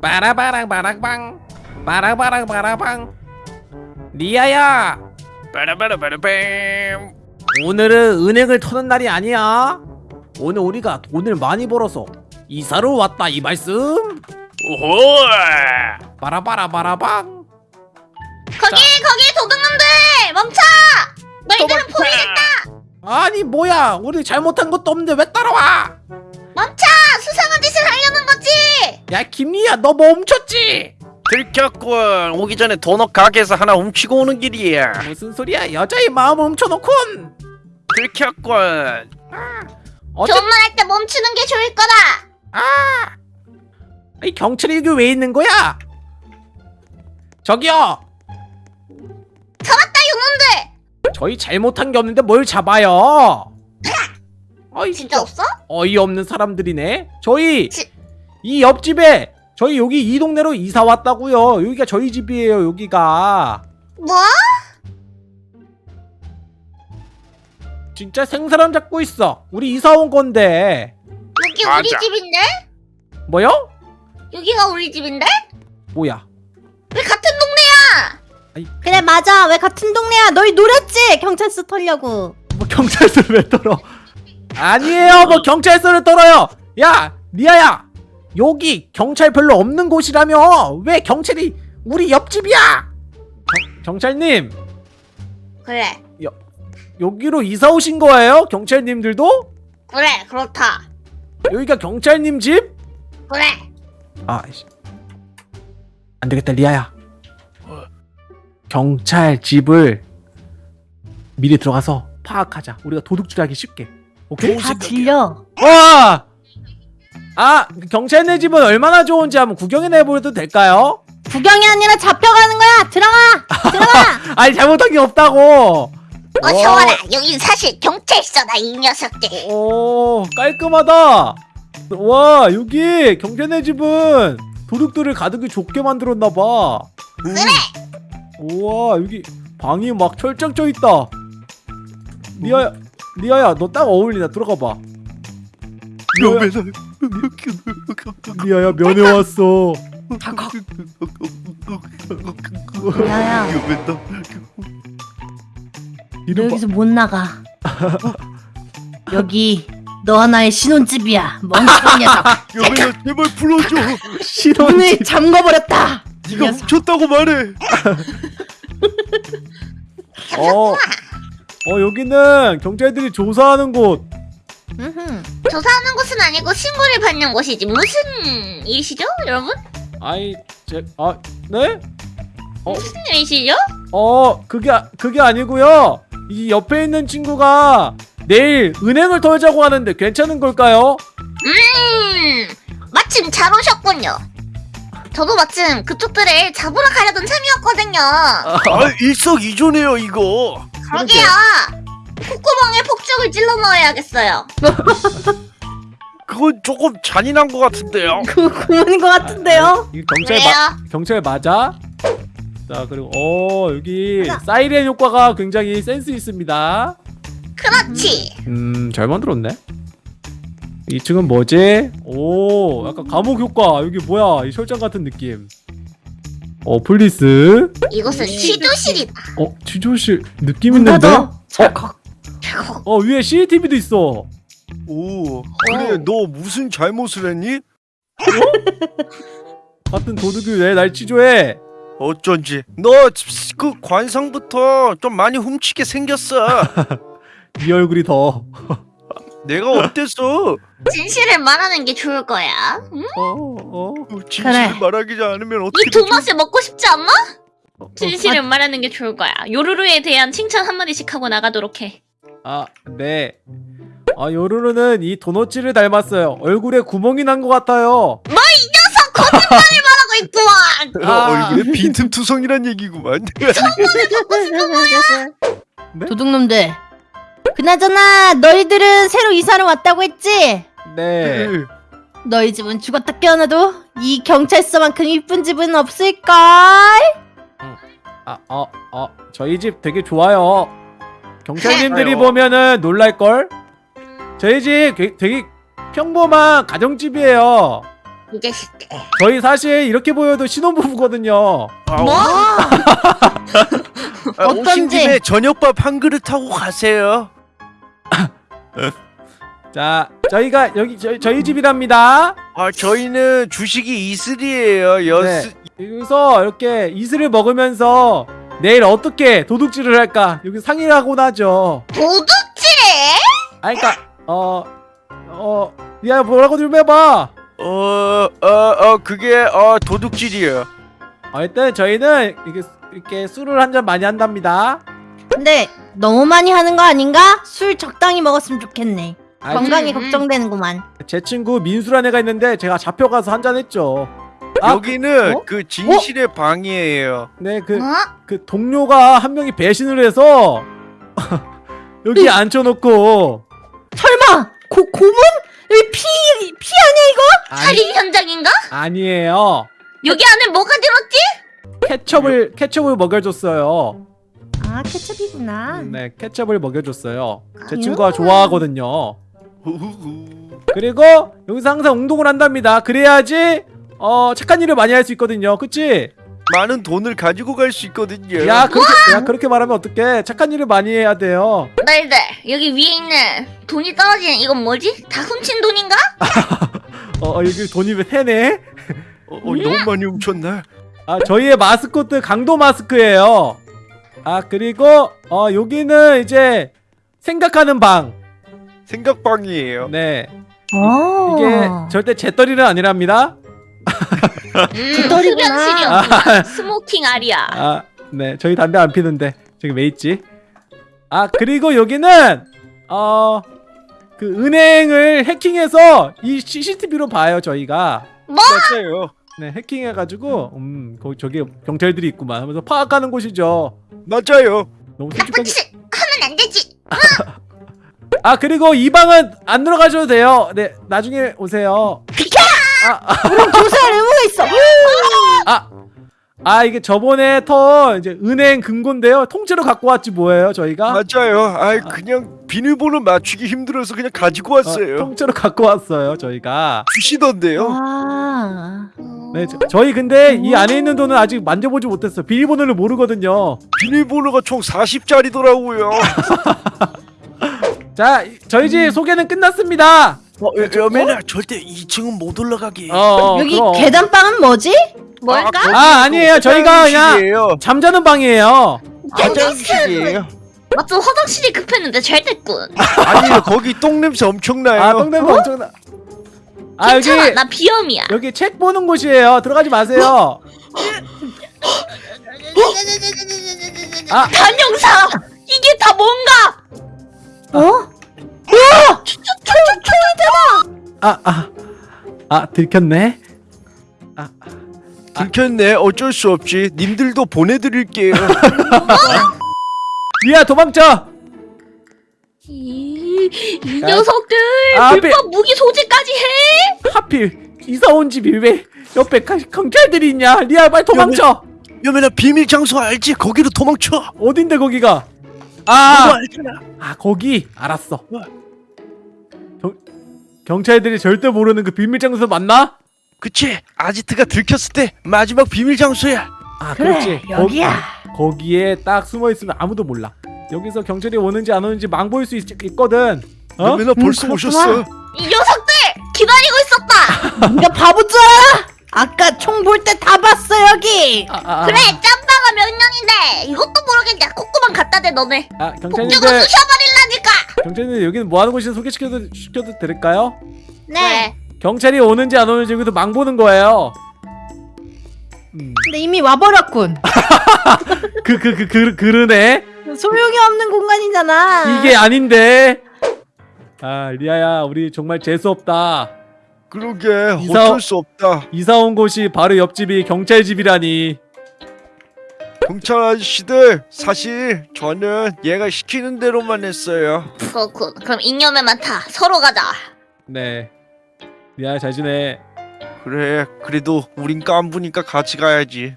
빠라바랑 바랑방 빠라바랑 바라방. 리아야! 빠라바라바라밤. 오늘은 은행을 터는 날이 아니야. 오늘 우리가 돈을 많이 벌어서 이사로 왔다 이 말씀. 오호! 빠라바라 바라방. 거기 거기 도둑놈들! 멈춰! 너희들은 포위됐다! 아니 뭐야. 우리 잘못한 것도 없는데 왜 따라와? 멈춰! 거지! 야 김리야 너 멈췄지 들켰군 오기 전에 도넛 가게에서 하나 훔치고 오는 길이야 무슨 소리야 여자의 마음을 훔쳐놓곤 들켰군 어째 존말할 때 멈추는 게 좋을 거다! 아! 이 경찰이 여기 왜 있는 거야? 저기요! 잡았다 이놈들! 저희 잘못한 게 없는데 뭘 잡아요? 어이 진짜 없어? 어이없는 사람들이네. 저희 지- 이 옆집에 저희 여기 이 동네로 이사 왔다고요. 여기가 저희 집이에요. 여기가 뭐? 진짜 생사람 잡고 있어. 우리 이사 온 건데 여기 맞아. 우리 집인데? 뭐요? 여기가 우리 집인데? 뭐야? 왜 같은 동네야? 그래 맞아 왜 같은 동네야 너희 노렸지 경찰서 털려고 뭐 경찰서를 왜 떨어? 아니에요. 뭐 경찰서를 떨어요. 야, 리아야. 여기 경찰 별로 없는 곳이라며. 왜 경찰이 우리 옆집이야? 경, 경찰님, 그래 여기로 이사 오신 거예요? 경찰님들도? 그래 그렇다 여기가 경찰님 집? 그래 아, 씨. 안 되겠다, 리아야. 경찰 집을 미리 들어가서 파악하자. 우리가 도둑질 하기 쉽게. 오케이? 다 들려 와! 아, 그 경찰네 집은 얼마나 좋은지 한번 구경해 내보려도 될까요? 구경이 아니라 잡혀가는 거야 들어가 들어가 아니, 잘못한 게 없다고. 어서 와라 여긴 사실 경찰서다 이 녀석들 오, 깔끔하다. 와, 여기 경찰네 집은 도둑들을 가득히 좁게 만들었나 봐. 그래 우와, 여기 방이 막 철장 쪄 있다. 리아야, 리아야, 너 딱 어울리나 들어가 봐. 리아야, 리아야 면회 왔어. 야야. 너 이름 봐. 여기서 못 나가. 여기 너 하나의 신혼집이야. 멍청한 녀석. 여배야 제발 풀어줘. 신혼 문을 잠궈버렸다. 이 네가. 훔쳤다고 말해. 어, 어 여기는 경찰들이 조사하는 곳. 조사하는 곳은 아니고 신고를 받는 곳이지 무슨 일이시죠 여러분? 아이, 제, 아, 네? 어, 무슨 일이시죠? 어, 그게 아- 그게 아니고요. 이 옆에 있는 친구가 내일 은행을 털자고 하는데 괜찮은 걸까요? 음 마침 잘 오셨군요 저도 마침 그쪽들을 잡으러 가려던 참이었거든요 아 일석이조네요 이거 그러게요 콧구멍에 폭죽을 찔러 넣어야겠어요 그건 조금 잔인한 것 같은데요 그 고문인 것 같은데요 이 경찰 그래요? 마, 경찰 맞아? 자 그리고 어 여기 맞아. 사이렌 효과가 굉장히 센스 있습니다. 그렇지 음 잘 만들었네. 2층은 뭐지? 오 약간 감옥 효과 여기 뭐야 이 철장 같은 느낌. 어 police. 이곳은 취조실이다 어 취조실 느낌 문 있는데? 찰컥 어 위에 CCTV도 있어. 오 그래 너 무슨 잘못을 했니? 같은 도둑이 왜 날 취조해? 어쩐지 너 그 관상부터 좀 많이 훔치게 생겼어 네 얼굴이 더. 내가 어땠어? 진실을 말하는 게 좋을 거야 응? 어 어. 진실을 그래. 말하기 않으면 이 어떻게 도넛을 먹고 싶지 않나? 어, 진실을 말하는 게 좋을 거야 요루루에 대한 칭찬 한마디씩 하고 나가도록 해 아 네. 아 요루루는 이 도넛지를 닮았어요. 얼굴에 구멍이 난 것 같아요. 녀석 거짓말을 말하고 있구만 아. 얼굴에 빈틈투성이란 얘기구만 도둑놈들 그나저나 너희들은 새로 이사를 왔다고 했지? 네. 너희 집은 죽었다 깨어나도 이 경찰서만큼 이쁜 집은 없을걸? 아, 어, 어, 저희 집 되게 좋아요. 경찰님들이 아유. 보면은 놀랄걸? 저희 집 게- 되게 평범한 가정집이에요. 이. 저희 사실 이렇게 보여도 신혼부부거든요. 아, 뭐? 아, 오신 어떤지. 김에 저녁밥 한 그릇 하고 가세요. 자, 저희가 여기 저희, 저희 집이랍니다. 아 저희는 주식이 이슬이에요. 여스 여기서 이렇게 이슬을 먹으면서 내일 어떻게 도둑질을 할까 여기 상의를 하곤 하죠. 도둑질해? 아, 그러니까 어 어 야 뭐라고 좀 해봐. 어어어 어, 그게 어 도둑질이에요. 어, 일단 저희는 이렇게 이렇게 술을 한 잔 많이 한답니다. 근데 너무 많이 하는 거 아닌가? 술 적당히 먹었으면 좋겠네. 아, 건강이 음, 음. 걱정되는구만. 제 친구 민수란 애가 있는데 제가 잡혀가서 한 잔 했죠. 아, 여기는 어? 그 진실의 방이에요. 네, 그, 어? 그 동료가 한 명이 배신을 해서 여기 앉혀놓고 설마 고 고문? 여기 피 피 아니야 이거? 아니, 살인 현장인가? 아니에요. 여기 안에 뭐가 들었지? 케첩을 케첩을 먹여줬어요. 아 케첩이구나. 네, 케첩을 먹여줬어요. 제 아유. 친구가 좋아하거든요. 그리고 여기서 항상 운동을 한답니다. 그래야지 어 착한 일을 많이 할 수 있거든요. 그치? 많은 돈을 가지고 갈 수 있거든요. 야 그렇게 야 그렇게 말하면 어떡해? 착한 일을 많이 해야 돼요. 너희들 여기 위에 있는 돈이 떨어지는 이건 뭐지? 다 훔친 돈인가? 어, 어 여기 돈이 왜 새네? 어, 어, 너무 많이 훔쳤네. 아 저희의 마스코트 강도 마스크예요. 아 그리고 어 여기는 이제 생각하는 방. 생각방이에요. 네 어. 이게 절대 재떨이는 아니랍니다. 음, 뒤뜰이구나. 흡연실이었구나. smoking area. 아, 네. 저희 담배 안 피는데. 저기 왜 있지? 아, 그리고 여기는 어, 그 은행을 해킹해서 이 CCTV로 봐요, 저희가. 뭐? 맞아요. 네, 해킹해 가지고 음, 거기 저기 경찰들이 있구만 하면서 파악하는 곳이죠. 맞아요. 너무 솔직하게 짓 하면 안 되지. 아, 그리고 이 방은 안 들어가셔도 돼요. 네, 나중에 오세요. 아, 아, 그럼 조사할 의무가 있어. 아. 아, 이게 저번에 턴 이제 은행 금고인데요. 통째로 갖고 왔지 뭐예요, 저희가? 맞아요. 아 그냥 비밀번호 맞추기 힘들어서 그냥 가지고 어, 왔어요. 통째로 갖고 왔어요, 저희가. 주시던데요. 아. 네, 저, 저희 근데 이 안에 있는 돈은 아직 만져보지 못했어요. 비밀번호를 모르거든요. 비밀번호가 총 40짜리더라고요. 자, 이- 저희 집 소개는 끝났습니다. 어, 여매나 절대 2층은 못 올라가게. 어, 어, 여기 그럼. 계단방은 뭐지? 뭘까? 거기 아, 아니에요. 저희가 그냥. 잠자는 방이에요. 화장실이에요. 맞죠? 화장실이 급했는데 잘 됐군. 아니요, 거기 똥 냄새 엄청나요. 아, 똥냄새 엄청나. 아, 여기 괜찮아, 나 비염이야. 여기 책 보는 곳이에요. 들어가지 마세요. 아, 단영사! 이게 다 뭔가! 어? 아, 아, 아, 들켰네. 아, 들켰네. 어쩔 수 없지. 님들도 보내드릴게요. 리아 도망쳐. 이, 이 아, 녀석들! 아, 불법 무기 소지까지 해! 하필 이사 온 집이 왜 옆에 가- 경찰들이 있냐? 리아 빨리 도망쳐. 여매나 비밀 장소 알지? 거기로 도망쳐. 어딘데 거기가? 아, 알잖아. 아 거기 알았어. 뭐야? 경, 경찰들이 절대 모르는 그 비밀 장소 맞나? 그치? 아지트가 들켰을 때 마지막 비밀 장소야. 아 그래 그렇지. 여기야. 거기, 거기에 딱 숨어 있으면 아무도 몰라. 여기서 경찰이 오는지 안 오는지 망 보일 수 있, 있거든. 어? 여매나 벌써 그렇구나. 오셨어. 이 녀석들! 기다리고 있었다! 네가 바보잖아. 아까 총 볼 때 다 봤어 여기. 아, 아, 아. 그래, 명령인데 이것도 모르겠냐. 콧구멍 갖다 대, 너네. 아 경찰님들 쑤셔버릴라니까! 경찰님들 여기는 뭐 하는 곳인지 소개시켜도 시켜도 될까요? 네. 경찰이 오는지 안 오는지 여기서 망 보는 거예요. 음. 근데 이미 와버렸군. 그그 그 그 그러네. 소용이 없는 공간이잖아. 이게 아닌데. 아 리아야 우리 정말 재수 없다. 그러게 이사- 어쩔 수 없다. 이사 온 곳이 바로 옆집이 경찰 집이라니. 경찰 아저씨들 사실 저는 얘가 시키는 대로만 했어요. 그렇군. 그럼 잉여매만 타. 서로 가자. 네. 리아야 잘 지내. 그래 그래도 우린 깐부니까 같이 가야지.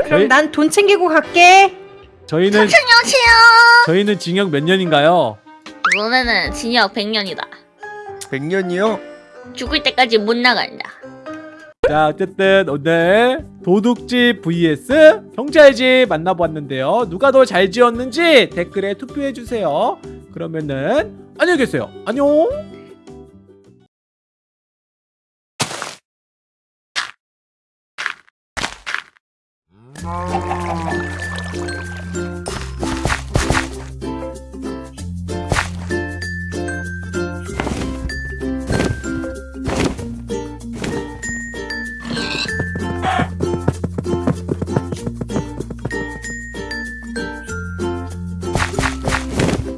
저희 그럼 난돈 챙기고 갈게. 저희는 천천히 오세요. 저희는 징역 몇 년인가요? 너네는 징역 100년이다. 100년이요? 죽을 때까지 못 나간다. 자 어쨌든 오늘 도둑집 vs 경찰집 만나보았는데요. 누가 더 잘 지었는지 댓글에 투표해주세요. 그러면은 안녕히 계세요. 안녕.